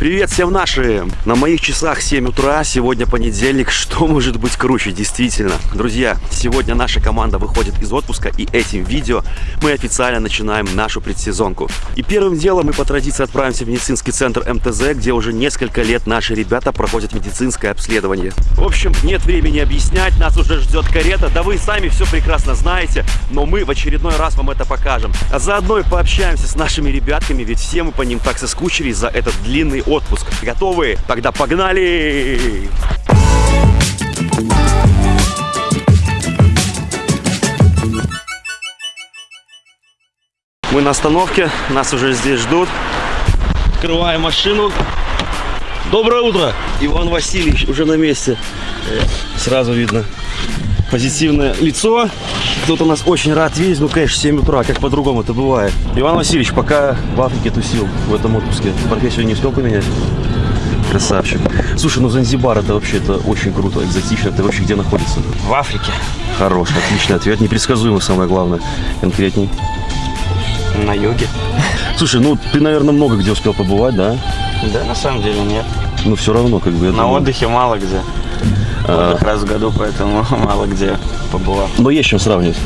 Привет всем нашим! На моих часах 7 утра, сегодня понедельник. Что может быть круче, действительно? Друзья, сегодня наша команда выходит из отпуска и этим видео мы официально начинаем нашу предсезонку. И первым делом мы по традиции отправимся в медицинский центр МТЗ, где уже несколько лет наши ребята проходят медицинское обследование. В общем, нет времени объяснять, нас уже ждет карета, да вы сами все прекрасно знаете, но мы в очередной раз вам это покажем. А заодно и пообщаемся с нашими ребятками, ведь все мы по ним так соскучились за этот длинный отпуск. Готовы? Тогда погнали! Мы на остановке, нас уже здесь ждут. Открываем машину. Доброе утро! Иван Васильевич уже на месте. Сразу видно позитивное лицо. Кто-то нас очень рад видеть, ну, конечно, 7 утра, как по-другому это бывает. Иван Васильевич, пока в Африке тусил в этом отпуске, профессию не успел поменять? Красавчик. Слушай, ну Занзибар это вообще это очень круто, экзотично. Это вообще где находится? В Африке. Хороший, отличный ответ. Непредсказуемый, самое главное. Конкретней. На юге. Слушай, ну ты, наверное, много где успел побывать, да? Да, на самом деле нет. Ну все равно, как бы. На думаю. отдыхе мало где. А. Отдых раз в году, поэтому мало где побывал. Но есть чем сравнивать.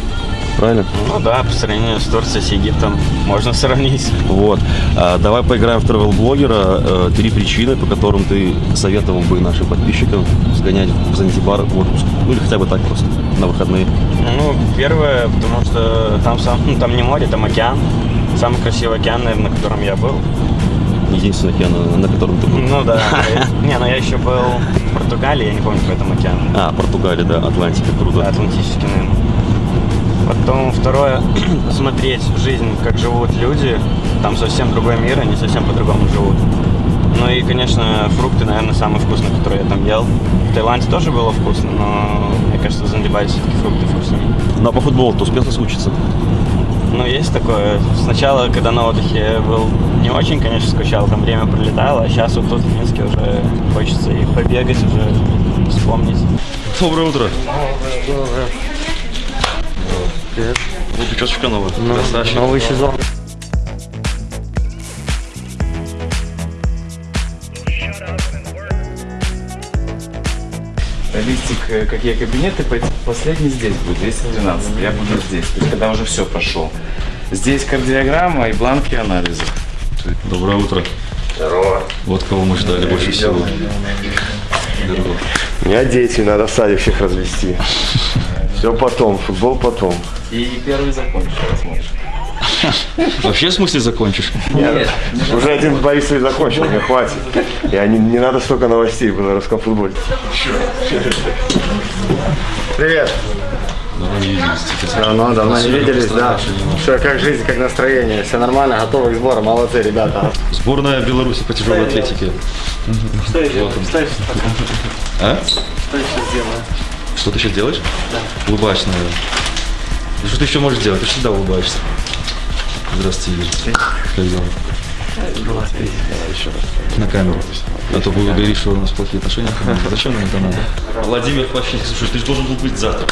Правильно? Ну да, по сравнению с Турцией, с Египтом можно сравнить. Вот. А, давай поиграем в travel блогера. Э, Три причины, по которым ты советовал бы нашим подписчикам сгонять в Занзибар в отпуск. Ну или хотя бы так просто, на выходные. Ну, первое, потому что там, сам, ну, там не море, там океан. Самый красивый океан, наверное, на котором я был. Единственный океан, на котором ты был. Ну да. Не, но я еще был в Португалии, я не помню, какой там океан. А, Португалия, да, Атлантика, круто. Да, Атлантический, наверное. Потом второе, посмотреть жизнь, как живут люди. Там совсем другой мир, они совсем по-другому живут. Ну и, конечно, фрукты, наверное, самые вкусные, которые я там ел. В Таиланде тоже было вкусно, но мне кажется, в Занзибаре все-таки фрукты вкуснее. Ну а по футболу ты успел соскучиться? Ну, есть такое. Сначала, когда на отдыхе я был не очень, конечно, скучал, там время пролетало, а сейчас вот тут в Минске уже хочется и побегать, уже вспомнить. Доброе утро. Привет. Ну, причесочка новая. Красавчик. Новый сезон. Листик, э, какие кабинеты, последний здесь будет, 212. Я буду здесь, то есть когда уже все прошел. Здесь кардиограмма и бланки анализов. Доброе утро. Здорово. Вот кого мы ждали больше всего. Здорово. У меня дети, надо в садик всех развести. Все потом, футбол потом. И первый закончил, посмотришь. Вообще, в смысле, закончишь? Нет. Уже один Борисович закончил, мне хватит. Я не, не надо столько новостей в белорусском футболе. Привет. Давно не виделись. типа. Давно, давно не виделись, да. Что, как жизнь, как настроение? Все нормально, готовы к сбору, молодцы, ребята. Сборная Беларуси по тяжелой атлетике. Что еще? Что еще? А? Что еще сделаю? Что ты сейчас делаешь? Да. Улыбаешься, наверное. Да что ты еще можешь делать? Ты всегда улыбаешься. Здравствуйте, Игорь. Как дела? На камеру. А то будут говорить, что у нас плохие отношения. Зачем нам это надо? Владимир Плащенский, слушай, ты же должен был быть завтра.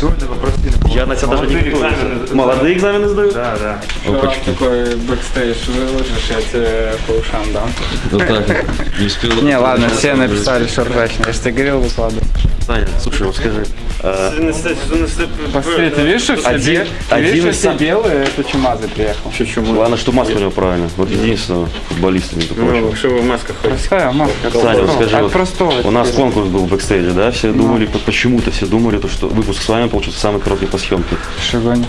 Сегодня попросили. Я на тебя даже не Молодые готовился. экзамены. Молодые экзамены сдают? Да, да. Опачки. Такой бэкстейдж выложишь, я тебе по ушам дам. Вот так. Не успел. Не, ладно, все написали, что ржачно. Я же тебе говорил, выкладывай. Саня, слушай, вот скажи. а, Посмотри, ты видишь, что все, Один- что все белые, это чумазый приехал. Главное, что маска у него правильно. Вот единственного футболиста, между прочим. Ну, что вы в масках ходите? Простая маска. Саня, вот скажи, От вот простого. у нас конкурс был в бэкстейдже, да? Все думали, по- почему-то все думали, то, что выпуск с вами получится самый короткий по съемке. Шигони.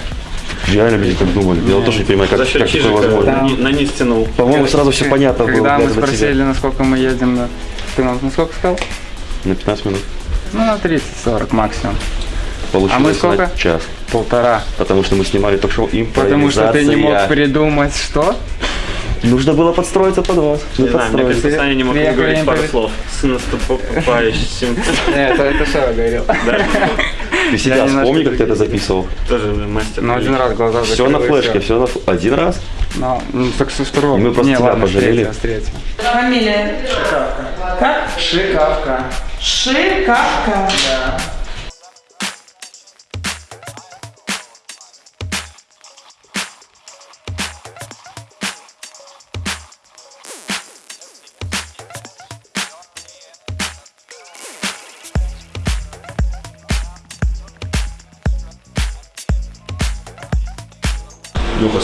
Реально люди так думали. Я вот тоже не понимаю, как, как такое возможно. Да. На низ тянул. По-моему, сразу все понятно было. Когда мы тебя. спросили, насколько мы едем, на... ты нам на сколько сказал? На 15 минут. Ну, на 30-40 максимум. Получилось А мы на сколько? час. Полтора. Потому что мы снимали ток-шоу импровизация. Потому что ты не мог придумать, что? Нужно было подстроиться под вас. Не знаю, мне кажется, Саня не мог говорить пару слов. С наступающим. Нет, это, Шева говорил. Ты себя Я немножко вспомни, как ты это записывал. Тоже мастер. Ну, один раз глаза Все на флешке, все на один раз. Ну, ну, так со второго. И мы просто Не, тебя ладно, с пожалели. третьего, с третьего. Фамилия? Как? Шикавка. Шикавка. Леха,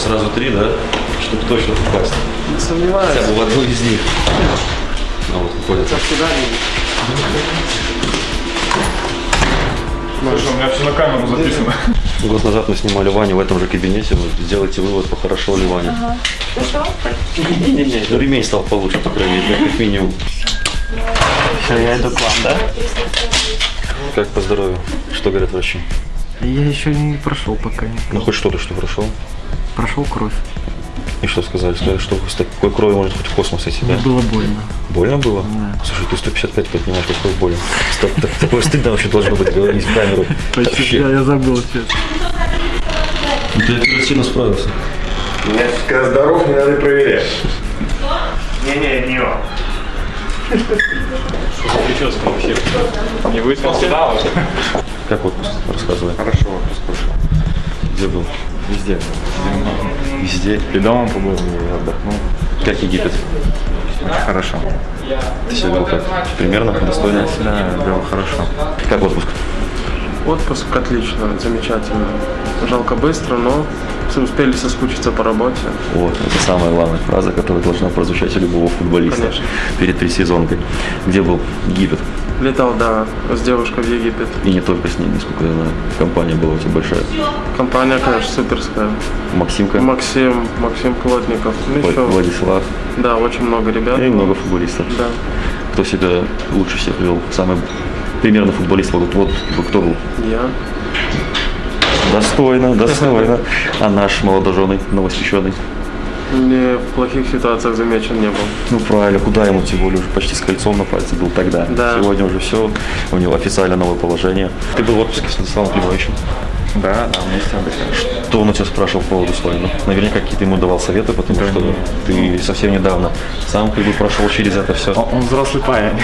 сразу три, да? Чтобы точно попасть. Не сомневаюсь. Хотя бы в одну из них. А вот выходит. Слушай, у меня все на камеру записано. Год назад мы снимали Ваню в этом же кабинете. Вот сделайте вывод, похорошел ли Ваня. Не-не-не, ну ремень стал получше, по крайней мере, как минимум. Все, я иду к вам, да? Как по здоровью? Что говорят врачи? Я еще не прошел пока. Ну хоть что-то, что прошел. Прошел кровь. И что сказали? Сказали, что с такой кровью может хоть в космос идти, да? Мне было больно. Больно было? Слушай, ты 155 поднимаешь, какой больно. Так- так- Такое стыдно вообще должно быть говорить в камеру. Вообще. Я, я забыл честно. Ну, Ты оперативно справился. Меня когда здоров, не надо проверять. Не-не, не он. Прическа вообще. Не выспался? Да. Как отпуск? Рассказывай. Хорошо, отпуск прошел. Где был? Везде. Везде. И дома побыл, и отдохнул. Как Египет? Очень хорошо. Ты себя вел как? Примерно? Достойно? Да, вел хорошо. Как отпуск? Отпуск отлично, замечательно. Жалко быстро, но все успели соскучиться по работе. Вот, это самая главная фраза, которая должна прозвучать у любого футболиста Конечно. перед предсезонкой. Где был Египет? Летал, да, с девушкой в Египет. И не только с ней, насколько я знаю. Компания была у тебя большая. Компания, конечно, суперская. Максимка, Максим, Максим Плотников. Ну, еще, Владислав да, очень много ребят. и много футболистов. Да. Кто себя лучше всех вел? Самый примерно футболист вот, вот кто был? Я. Достойно, достойно. А наш молодоженый, новосвещенный? Не в плохих ситуациях замечен не был. Ну правильно, куда ему тем более уже почти с кольцом на пальце был тогда. Да. Сегодня уже все, у него официально новое положение. Ты был в отпуске с Станиславом Климовичем. Да, да, вместе отдыхаем. Что он у тебя спрашивал по поводу Славина? Наверняка какие-то ему давал советы, потому что ты совсем недавно сам как бы прошел через это все. Он, он взрослый парень.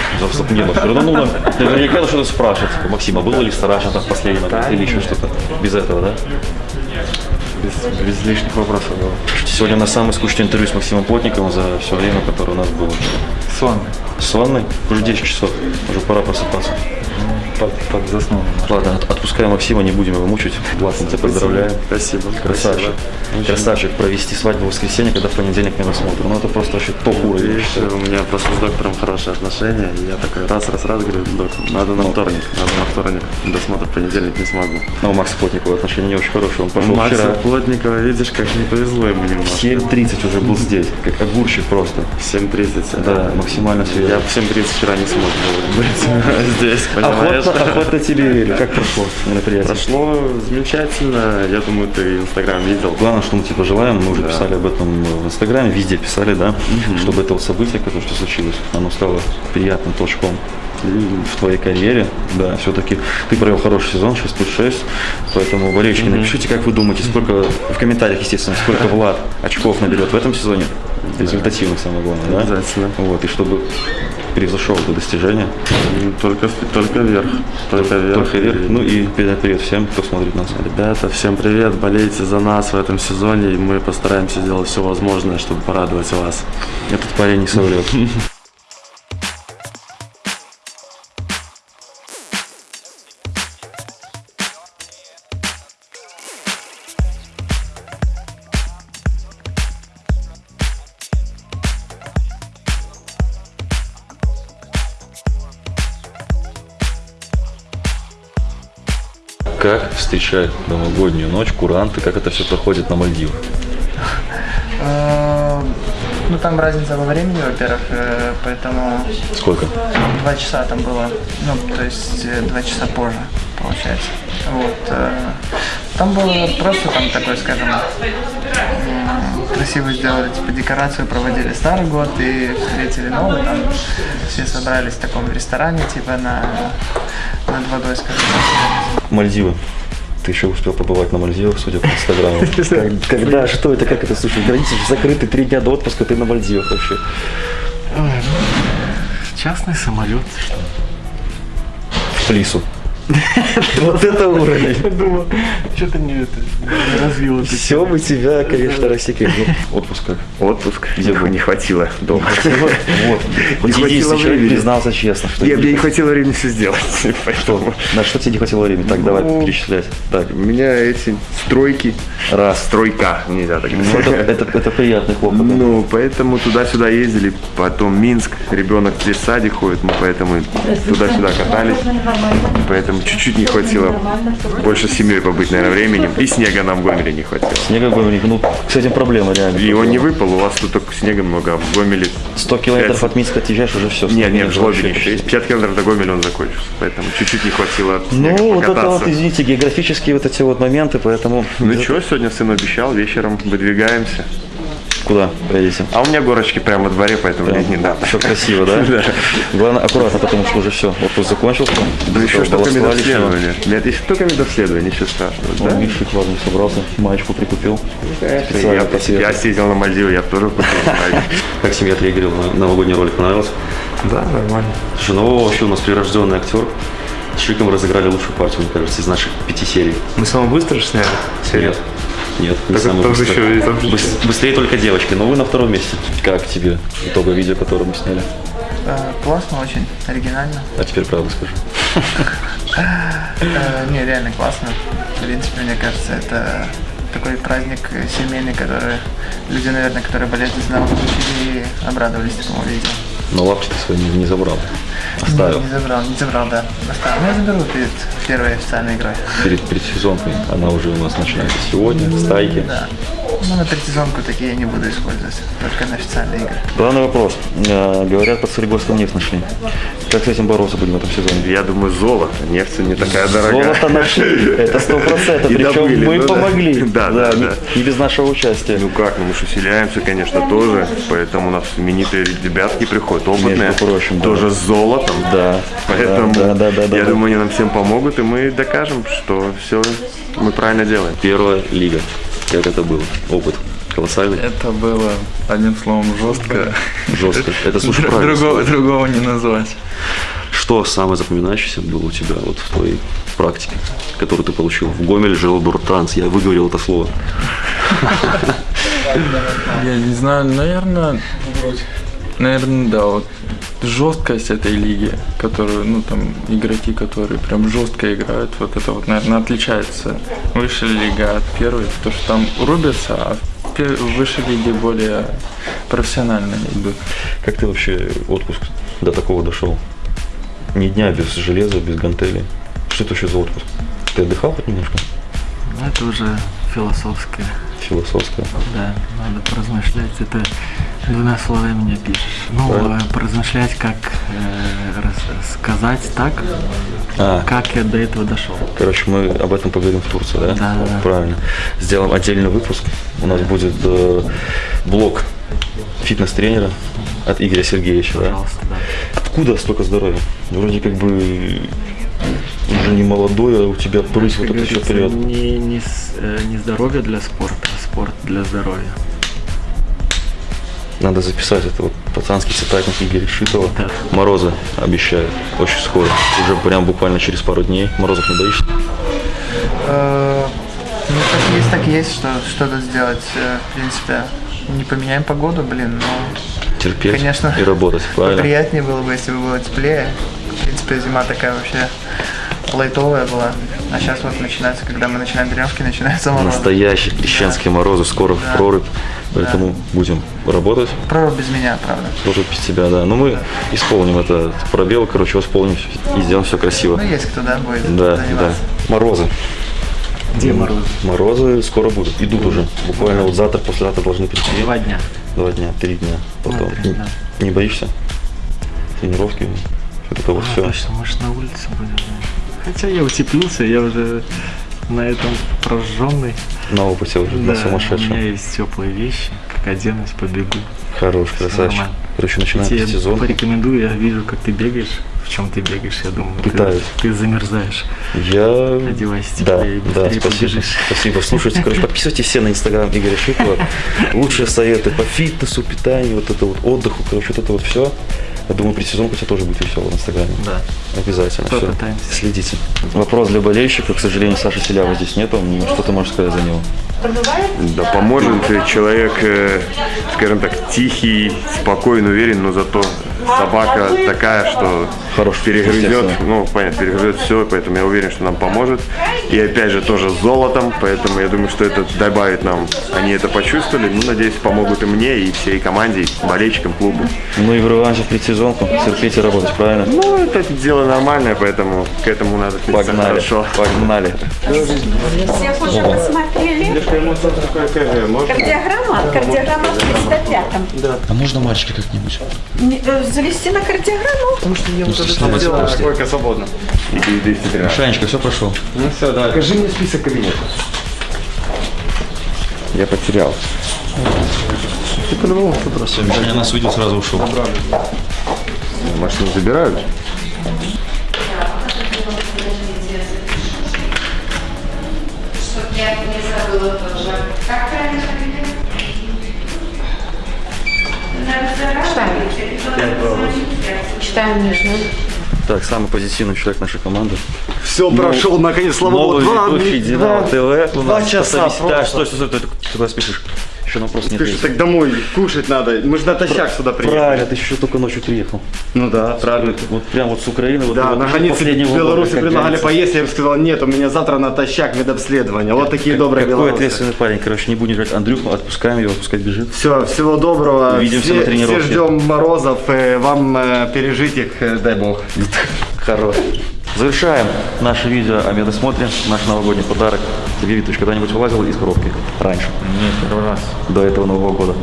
Не, ну все равно нужно наверняка что-то спрашивать. Максим, а было ли страшно там в последний момент или еще что-то? Без этого, да? Без, без лишних вопросов было. Сегодня на самое скучное интервью с Максимом Плотниковым за все время, которое у нас было. Сон. С ванной? Уже 10 часов, уже пора просыпаться. Под, под заснул. Ладно, от- отпускаем Максима, не будем его мучить. Влад, тебя поздравляем. Спасибо. Красавчик. Красавчик. Провести свадьбу в воскресенье, когда в понедельник меня смотрим. Ну это просто вообще топ уровень. я Видишь, у меня просто с доктором хорошие отношения, и я такой раз-раз-раз говорю, доктор, надо на вторник, надо на вторник, досмотр в понедельник не смогу. Но у Макса Плотникова отношения не очень хорошие. Он пошел Макса вчера. Плотникова, видишь, как не повезло ему немножко. 7.30 уже был здесь, как огурчик просто. В 7.30. Да, максимально Я свежий. в 7.30 вчера не смог быть здесь, понимаешь? Охотно, охотно тебе верю. Как прошло мероприятие? Прошло замечательно, я думаю, ты Инстаграм видел. Главное, что мы тебе пожелаем, мы уже писали об этом в Инстаграме, везде писали, да, чтобы это событие, которое что случилось, оно стало приятным толчком в твоей карьере. Да, все-таки ты провел хороший сезон, 6 плюс 6, поэтому, болельщики, напишите, как вы думаете, сколько, в комментариях, естественно, сколько Влад очков наберет в этом сезоне, результативных, самое главное, да? Обязательно. Вот, и чтобы превзошел это достижение, Только, только вверх, только вверх. только вверх. Ну и передать привет всем, кто смотрит нас. Ребята, всем привет, болейте за нас в этом сезоне, и мы постараемся сделать все возможное, чтобы порадовать вас. Этот парень не соврет. Как встречают новогоднюю ночь куранты, как это все проходит на Мальдивах? Э, Ну, там разница во времени, во-первых, э, поэтому Сколько? два часа там было, ну, то есть э, два часа позже, получается. Вот. Там было просто там такой, скажем, красиво сделали, типа, декорацию проводили Старый год и встретили Новый, там все собрались в таком ресторане, типа, на, над водой, скажем. Мальдивы. Ты еще успел побывать на Мальдивах, судя по инстаграму. Когда, что это, как это, слушай, границы же закрыты три дня до отпуска, ты на Мальдивах вообще. Частный самолет. В Плису. Вот это уровень. Я думал, что-то не это, не развил это. Все бы тебя, конечно, рассекли. Ну, отпуск как? Отпуск. Где бы не хватило дома. Вот. Не хватило времени. признался честно, что Я, мне не хватило времени все сделать. На что тебе не хватило времени? Так, давай Ну, перечислять. Так, у меня эти стройки. раз. Стройка, нельзя так Ну, это, приятный хлопот. Ну, поэтому туда-сюда ездили, потом Минск, ребенок здесь в садик ходит, мы поэтому туда-сюда катались, поэтому чуть-чуть не хватило больше с семьей побыть, наверное, временем, и снега нам в Гомеле не хватило. Снега Гомельник, ну, с этим проблема реально. И он не выпал, у вас тут только снега много, а в Гомеле... 100 километров пять- от Минска отъезжаешь, уже все. Нет, нет, в Жлобе еще есть. 50 километров до Гомеля он закончился, поэтому чуть-чуть не хватило снега Ну, вот это покататься. вот, извините, географические вот эти вот моменты, поэтому... Ну что, сегодня сын обещал, вечером выдвигаемся. Куда поедете? А у меня горочки прямо во дворе, поэтому мне не надо. Все красиво, да? Да. Главное, аккуратно, потому что уже все, отпуск закончился. Да еще что только медобследование. Нет, еще только медобследование, ничего страшного. Он, Да? видишь, ладно, собрался, маечку прикупил. Конечно, Специально Я, по я съездил на Мальдивы, я тоже купил. Как семья отреагировала на новогодний ролик? Понравился? Да, нормально. Слушай, ну вообще у нас прирожденный актер. С Шиком разыграли лучшую партию, мне кажется, из наших пяти серий. Мы самое быстро же сняли? Нет. Нет, не Так самый там быстрый. еще и там Быстрее только девочки, но вы на втором месте. Как тебе итоговое видео, которое мы сняли? Э, Классно очень, оригинально. А теперь правду скажи. Э, Не, реально классно. В принципе, мне кажется, это такой праздник семейный, который люди, наверное, которые болеют за нас, получили и обрадовались такому видео. Но лапти ты свои не, не забрал. Оставил. Не, не забрал, не забрал, да. Оставил. Ну, я заберу перед первой официальной игрой. Перед предсезонкой. Она уже у нас начинается сегодня, стайки. Да. Ну, на предсезонку такие я не буду использовать, только на официальные игры. Главный вопрос. Э, Говорят, под Солигорском нефть нашли. Как с этим бороться будем в этом сезоне? Я думаю, золото. Нефть не такая дорогая. Золото нашли, это сто процентов. Причем добыли, мы ну да. помогли. Да, да, не- да. Не без нашего участия. Ну как, ну мы же усиляемся, конечно, тоже. Поэтому у нас именитые ребятки приходят, опытные. Между прочим, да. тоже с золотом. Да. Поэтому Да, да, да, да, я да. думаю, они нам всем помогут, и мы докажем, что все мы правильно делаем. Первая лига. Как это было? Опыт колоссальный, Это было, одним словом, жестко. жестко. Это, слушай, Др- правильно. Другого, другого не назвать. Что самое запоминающееся было у тебя вот в твоей практике, которую ты получил? В Гомеле жил Дуртранс, я выговорил это слово. Я не знаю, наверное, наверное, да, вот жесткость этой лиги, которую, ну, там, игроки, которые прям жестко играют, вот это вот, наверное, отличается высшая лига от первой, потому что там рубятся, а в высшей лиге более профессионально идут. Как ты вообще отпуск до такого дошел? Ни дня без железа, без гантелей. Что это вообще за отпуск? Ты отдыхал хоть немножко? Ну, Это уже философское, Философское. да, надо поразмышлять, это двумя словами не пишешь. Ну, Правильно. э, поразмышлять, как э, сказать так, А. как я до этого дошел. Короче, мы об этом поговорим в Турции, да? Да, да, да. Правильно. Сделаем отдельный выпуск. У нас будет э, блог фитнес-тренера от Игоря Сергеевича, да? Пожалуйста, да. Откуда столько здоровья? Вроде как бы уже не молодой, а у тебя прыть вот это все вперед. Не, не, э, не здоровье для спорта, а спорт для здоровья. Надо записать это вот пацанский цитатник Игоря Шитова. Морозы обещают очень скоро. Уже прям буквально через пару дней. Морозов не боишься? Э, Ну, как есть, так есть, что что-то сделать. Э, В принципе, не поменяем погоду, блин, но Терпеть Конечно. и работать, правильно? приятнее было бы, если бы было теплее. В принципе, зима такая вообще лайтовая была. А сейчас вот начинается, когда мы начинаем тренировки, начинается мороз. Настоящие крещенские морозы, скоро в прорубь. Поэтому будем работать. Прорубь без меня, правда. Тоже без тебя, да. Но мы исполним это пробел, короче, восполним и сделаем все красиво. Ну, есть кто, да, будет Да, да. заниматься. Морозы. Где мороз? Морозы скоро будут. Идут уже. Буквально вот завтра, послезавтра должны прийти. Два дня. Два дня, три дня. Потом. три, Не- да. Не боишься? Тренировки? Это вот А, все. точно, мы на улице будем. Хотя я утеплился, я уже на этом прожженный. На опыте уже, на Да, у меня сумасшедшем. есть теплые вещи, как оденусь, побегу. Хорош, Всё красавчик. нормально. Короче, начинаем Я сезон. порекомендую, я вижу, как ты бегаешь. В чем ты бегаешь, я думаю. ты- Пытаюсь. Ты, замерзаешь. Я... Одевайся Да, теплее и да, спасибо. побежишь. Спасибо. Слушайте, короче, подписывайтесь все на инстаграм Игоря Шитова. Лучшие советы по фитнесу, питанию, вот это вот отдыху, короче, вот это вот все. Я думаю, предсезонка у тебя тоже будет весело в Инстаграме. Да. Обязательно. Все. Попытаемся. Следите. Вопрос для болельщика. К сожалению, Саши Селява здесь нету. Что ты можешь сказать за него? Да поможет человек, э, скажем так, тихий, спокойный, уверен, но зато собака такая, что Хорош, перегрызет, ну, понятно, перегрызет все, поэтому я уверен, что нам поможет. И опять же тоже с золотом, поэтому я думаю, что это добавит нам, они это почувствовали, ну, надеюсь, помогут и мне, и всей команде, и болельщикам, клубу. Ну и в реванше в предсезонку. Терпеть и работать, правильно? Ну, это дело нормальное, поэтому к этому надо Погнали. хорошо. Погнали. Всех уже посмотрели. Кардиограмма? Кардиограмма в 305-м. А можно мальчика как-нибудь? Завести на кардиограмму? Ну, Койка свободна. И 213. Шанечка, все прошло. Ну все, давай. Покажи мне список кабинетов. Я потерял. Ты по-любому. Все, Мишаня нас увидел, сразу ушел. Машину забирают? Чтоб я не забыла тоже. Как правильно Читаем нижнюю. Так, самый позитивный человек нашей команды. Все, прошел, наконец, слава богу. Новый ведущий Динамо ТВ. Два часа Да, стой, стой, стой, ты куда спешишь? Еще на вопрос нет. Слушай, так домой кушать надо. Мы же натощак сюда приехали. Правильно, ты еще только ночью приехал. Ну да, правильно. Вот прям вот с Украины. вот Да, вот на границе последнего года, Беларуси как предлагали поесть, я им сказал, нет, у меня завтра натощак медобследование. Вот такие добрые Какой белорусы. ответственный парень. Короче, не будем ждать Андрюху, отпускаем его, пускай бежит. Все, всего доброго. Увидимся все, на тренировке. Все ждем морозов, э, вам э, пережить их, э, дай бог. Хорош. Завершаем наше видео о медосмотре, наш новогодний подарок. Тебе, Витыч, когда-нибудь вылазил из коробки? Раньше, Нет, первый раз. до этого Нового года.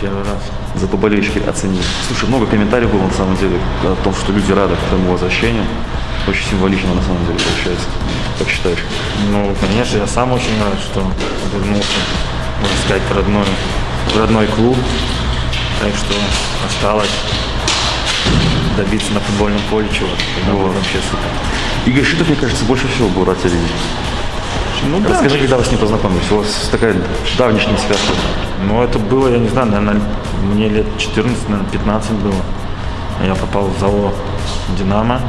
Первый раз. Зато болельщики оценили. Слушай, много комментариев было на самом деле о том, что люди рады твоему возвращению. Очень символично на самом деле получается. Как считаешь? Ну, конечно, я сам очень рад, что вернулся, можно сказать, в родной, в родной клуб. Так что осталось добиться на футбольном поле чего Тогда будет вообще супер. Игорь Шитов, мне кажется, больше всего был рад тебя видеть. Ну да. Расскажи, когда вы с ним познакомились? У вас такая давнишняя связка. Ну, это было, я не знаю, наверное, мне лет 14, наверное, 15 было. Я попал в ЗАО «Динамо».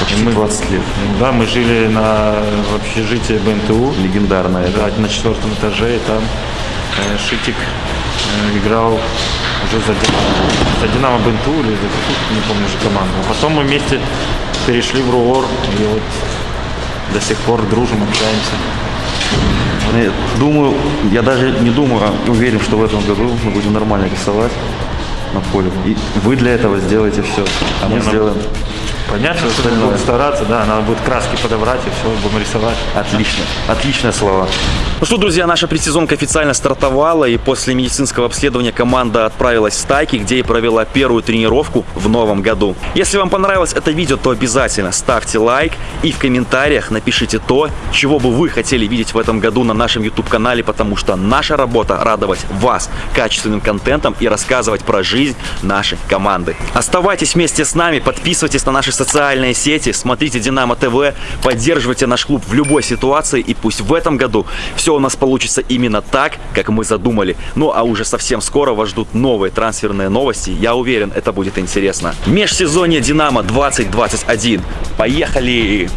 Почти 20 лет. Да, мы жили на в общежитии БНТУ. Легендарная. Да, на четвертом этаже, и там э, Шитик э, играл уже за Динамо. За Динамо БНТУ или за какую-то, не помню уже команду. А потом мы вместе перешли в РУОР, и вот до сих пор дружим, общаемся. Думаю, я даже не думаю, а уверен, что в этом году мы будем нормально рисовать на поле. И вы для этого сделаете все, а мы Не, ну, сделаем Понятно, что остальное. будем стараться, да, надо будет краски подобрать и все, будем рисовать. Отлично. Отличные слова. Ну что, друзья, наша предсезонка официально стартовала, и после медицинского обследования команда отправилась в стайки, где и провела первую тренировку в новом году. Если вам понравилось это видео, то обязательно ставьте лайк и в комментариях напишите то, чего бы вы хотели видеть в этом году на нашем YouTube-канале, потому что наша работа радовать вас качественным контентом и рассказывать про жизнь нашей команды. Оставайтесь вместе с нами, подписывайтесь на наши социальные сети, смотрите Динамо ТВ, поддерживайте наш клуб в любой ситуации, и пусть в этом году все у нас получится именно так, как мы задумали. Ну а уже совсем скоро вас ждут новые трансферные новости. Я уверен, это будет интересно. Межсезонье Динамо 2021. Поехали!